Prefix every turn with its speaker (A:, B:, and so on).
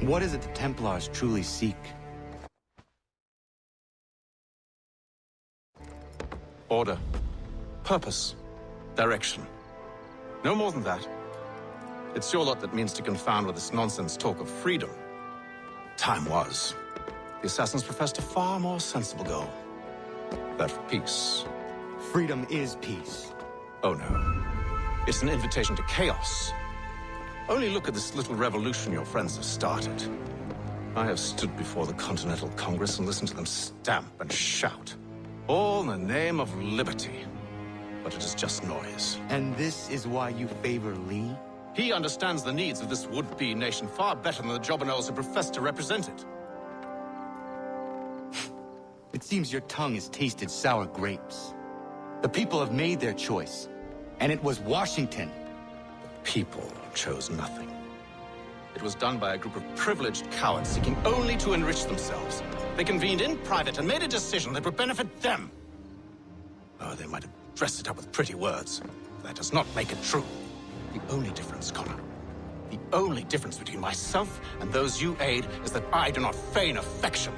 A: What is it the Templars truly seek?
B: Order. Purpose. Direction. No more than that. It's your lot that means to confound with this nonsense talk of freedom. Time was. The Assassins professed a far more sensible goal. That for peace.
A: Freedom is peace.
B: Oh no. It's an invitation to chaos. Only look at this little revolution your friends have started. I have stood before the Continental Congress and listened to them stamp and shout. All in the name of liberty. But it is just noise.
A: And this is why you favor Lee?
B: He understands the needs of this would-be nation far better than the Jobbernowls who profess to represent it.
A: It seems your tongue has tasted sour grapes. The people have made their choice, and it was Washington.
B: People chose nothing. It was done by a group of privileged cowards seeking only to enrich themselves. They convened in private and made a decision that would benefit them. Oh, they might have dressed it up with pretty words. That does not make it true. The only difference, Connor, the only difference between myself and those you aid is that I do not feign affection.